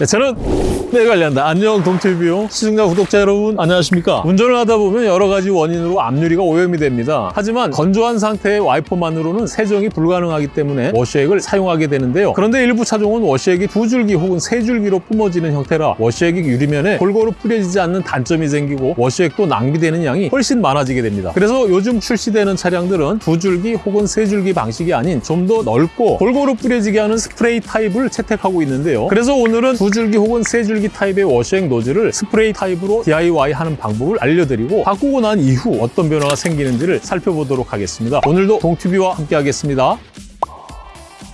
네, 저는 네 관련다. 안녕 동튜브 시청자 구독자 여러분 안녕하십니까? 운전을 하다 보면 여러 가지 원인으로 앞유리가 오염이 됩니다. 하지만 건조한 상태의 와이퍼만으로는 세정이 불가능하기 때문에 워시액을 사용하게 되는데요. 그런데 일부 차종은 워시액이 두 줄기 혹은 세 줄기로 뿜어지는 형태라 워시액이 유리면에 골고루 뿌려지지 않는 단점이 생기고 워시액도 낭비되는 양이 훨씬 많아지게 됩니다. 그래서 요즘 출시되는 차량들은 두 줄기 혹은 세 줄기 방식이 아닌 좀 더 넓고 골고루 뿌려지게 하는 스프레이 타입을 채택하고 있는데요. 그래서 오늘은 두 줄기 혹은 세 줄기 타입의 워시액 노즐을 스프레이 타입으로 DIY 하는 방법을 알려드리고 바꾸고 난 이후 어떤 변화가 생기는지를 살펴보도록 하겠습니다. 오늘도 동튜브와 함께 하겠습니다.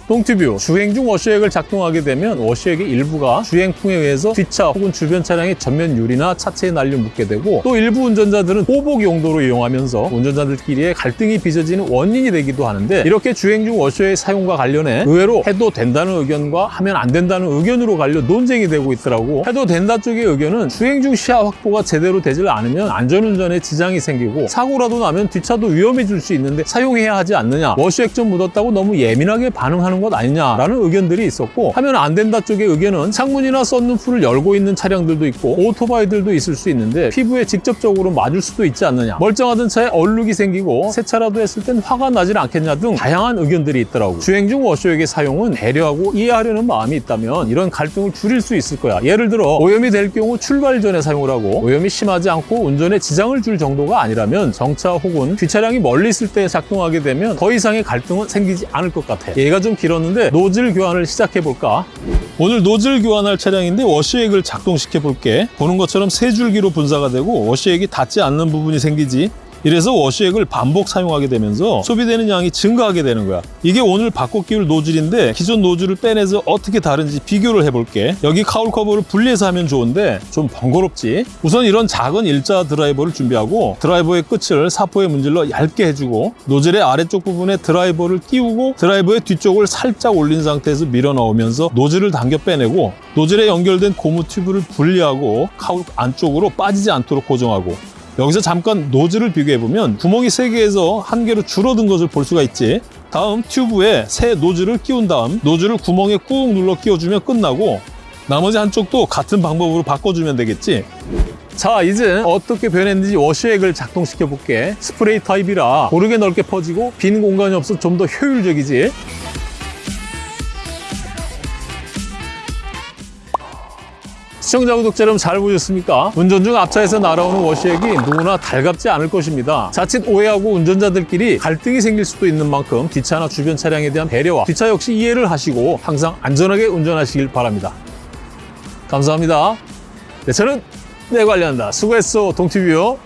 동튜뷰. 주행 중 워시액을 작동하게 되면 워시액의 일부가 주행풍에 의해서 뒷차 혹은 주변 차량의 전면 유리나 차체에 날려 묻게 되고 또 일부 운전자들은 보복 용도로 이용하면서 운전자들끼리의 갈등이 빚어지는 원인이 되기도 하는데 이렇게 주행 중 워시액 사용과 관련해 의외로 해도 된다는 의견과 하면 안 된다는 의견으로 갈려 논쟁이 되고 있더라고. 해도 된다 쪽의 의견은 주행 중 시야 확보가 제대로 되질 않으면 안전운전에 지장이 생기고 사고라도 나면 뒷차도 위험해질 수 있는데 사용해야 하지 않느냐. 워시액 좀 묻었다고 너무 예민하게 반응하는 것 아니냐라는 의견들이 있었고 하면 안 된다 쪽의 의견은 창문이나 썬루프를 열고 있는 차량들도 있고 오토바이들도 있을 수 있는데 피부에 직접적으로 맞을 수도 있지 않느냐. 멀쩡하던 차에 얼룩이 생기고 세차라도 했을 땐 화가 나질 않겠냐 등 다양한 의견들이 있더라고. 주행 중 워셔액의 사용은 배려하고 이해하려는 마음이 있다면 이런 갈등을 줄일 수 있을 거야. 예를 들어 오염이 될 경우 출발 전에 사용을 하고 오염이 심하지 않고 운전에 지장을 줄 정도가 아니라면 정차 혹은 뒷차량이 멀리 있을 때 작동하게 되면 더 이상의 갈등은 생기지 않을 것 같아. 얘기가 좀 길었는데 노즐 교환을 시작해 볼까? 오늘 노즐 교환할 차량인데 워시액을 작동시켜 볼게. 보는 것처럼 세 줄기로 분사가 되고 워시액이 닿지 않는 부분이 생기지 이래서 워시액을 반복 사용하게 되면서 소비되는 양이 증가하게 되는 거야. 이게 오늘 바꿔 끼울 노즐인데 기존 노즐을 빼내서 어떻게 다른지 비교를 해볼게. 여기 cowl 커버를 분리해서 하면 좋은데 좀 번거롭지. 우선 이런 작은 일자 드라이버를 준비하고 드라이버의 끝을 사포에 문질러 얇게 해주고 노즐의 아래쪽 부분에 드라이버를 끼우고 드라이버의 뒤쪽을 살짝 올린 상태에서 밀어 넣으면서 노즐을 당겨 빼내고 노즐에 연결된 고무 튜브를 분리하고 cowl 안쪽으로 빠지지 않도록 고정하고 여기서 잠깐 노즐을 비교해보면 구멍이 3개에서 한 개로 줄어든 것을 볼 수가 있지. 다음 튜브에 새 노즐을 끼운 다음 노즐을 구멍에 꾹 눌러 끼워주면 끝나고 나머지 한쪽도 같은 방법으로 바꿔주면 되겠지. 자 이제 어떻게 변했는지 워시액을 작동시켜 볼게. 스프레이 타입이라 고르게 넓게 퍼지고 빈 공간이 없어 좀 더 효율적이지 시청자 구독자 여러분 잘 보셨습니까? 운전 중 앞차에서 날아오는 워시액이 누구나 달갑지 않을 것입니다. 자칫 오해하고 운전자들끼리 갈등이 생길 수도 있는 만큼 뒷차나 주변 차량에 대한 배려와 뒷차 역시 이해를 하시고 항상 안전하게 운전하시길 바랍니다. 감사합니다. 네, 저는 내 관리한다. 수고했어, 동티뷰요.